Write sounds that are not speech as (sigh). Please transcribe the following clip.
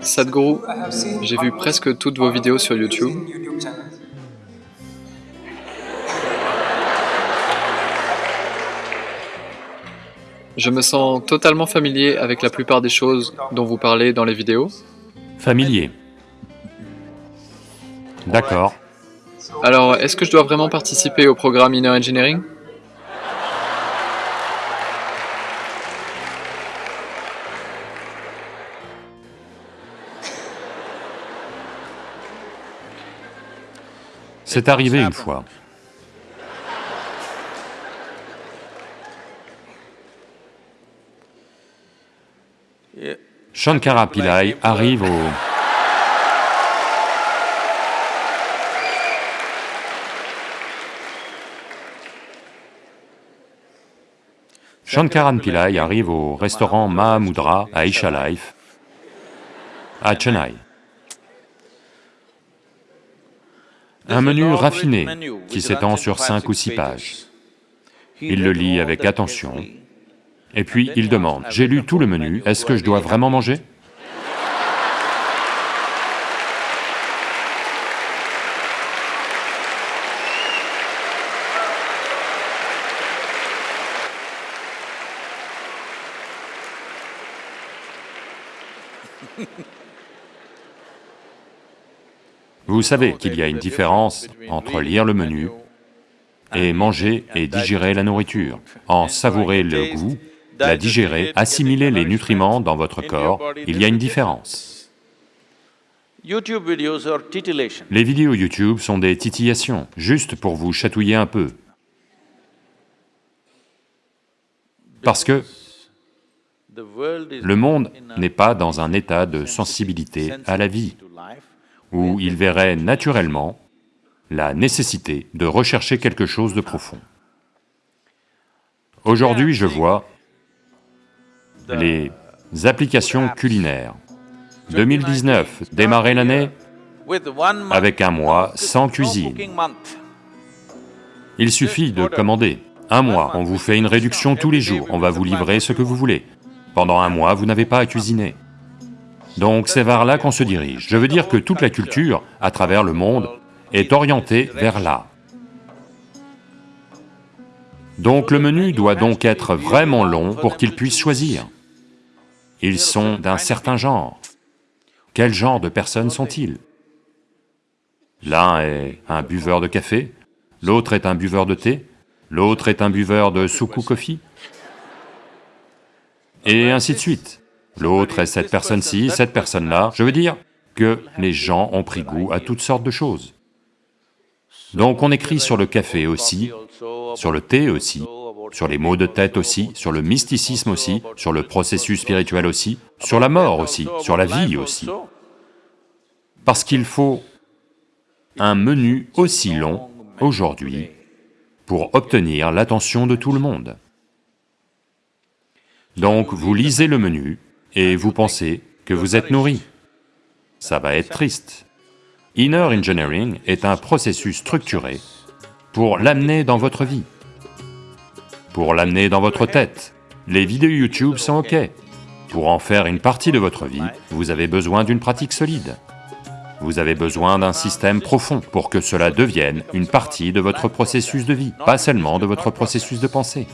Sadhguru, j'ai vu presque toutes vos vidéos sur YouTube. Je me sens totalement familier avec la plupart des choses dont vous parlez dans les vidéos. Familier. D'accord. Alors, est-ce que je dois vraiment participer au programme Inner Engineering? C'est arrivé une fois. Shankara Pillai arrive au... Shankaran Pillai arrive au restaurant Mahamudra à Isha Life, à Chennai. Un menu raffiné qui s'étend sur cinq ou six pages. Il le lit avec attention, et puis il demande, « J'ai lu tout le menu, est-ce que je dois vraiment manger (laughs) ?» Vous savez qu'il y a une différence entre lire le menu et manger et digérer la nourriture. En savourer le goût, la digérer, assimiler les nutriments dans votre corps, il y a une différence. Les vidéos YouTube sont des titillations, juste pour vous chatouiller un peu. Parce que le monde n'est pas dans un état de sensibilité à la vie, où il verrait naturellement la nécessité de rechercher quelque chose de profond. Aujourd'hui, je vois les applications culinaires. 2019, démarrer l'année avec un mois sans cuisine. Il suffit de commander. Un mois, on vous fait une réduction tous les jours, on va vous livrer ce que vous voulez. Pendant un mois, vous n'avez pas à cuisiner. Donc c'est vers là qu'on se dirige. Je veux dire que toute la culture, à travers le monde, est orientée vers là. Donc le menu doit donc être vraiment long pour qu'ils puissent choisir. Ils sont d'un certain genre. Quel genre de personnes sont-ils? L'un est un buveur de café, l'autre est un buveur de thé, l'autre est un buveur de soukou coffee, et ainsi de suite. L'autre est cette personne-ci, cette personne-là, je veux dire que les gens ont pris goût à toutes sortes de choses. Donc on écrit sur le café aussi, sur le thé aussi, sur les maux de tête aussi, sur le mysticisme aussi, sur le processus spirituel aussi, sur la mort aussi, sur la vie aussi. Parce qu'il faut un menu aussi long aujourd'hui pour obtenir l'attention de tout le monde. Donc vous lisez le menu et vous pensez que vous êtes nourri. Ça va être triste. Inner Engineering est un processus structuré pour l'amener dans votre vie pour l'amener dans votre tête. Les vidéos YouTube sont OK. Pour en faire une partie de votre vie, vous avez besoin d'une pratique solide. Vous avez besoin d'un système profond pour que cela devienne une partie de votre processus de vie, pas seulement de votre processus de pensée.